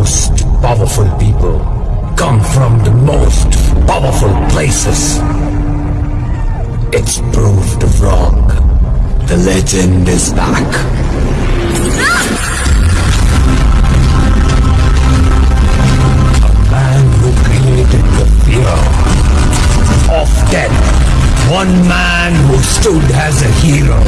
most powerful people come from the most powerful places. It's proved wrong. The legend is back. A man who created the fear of death. One man who stood as a hero.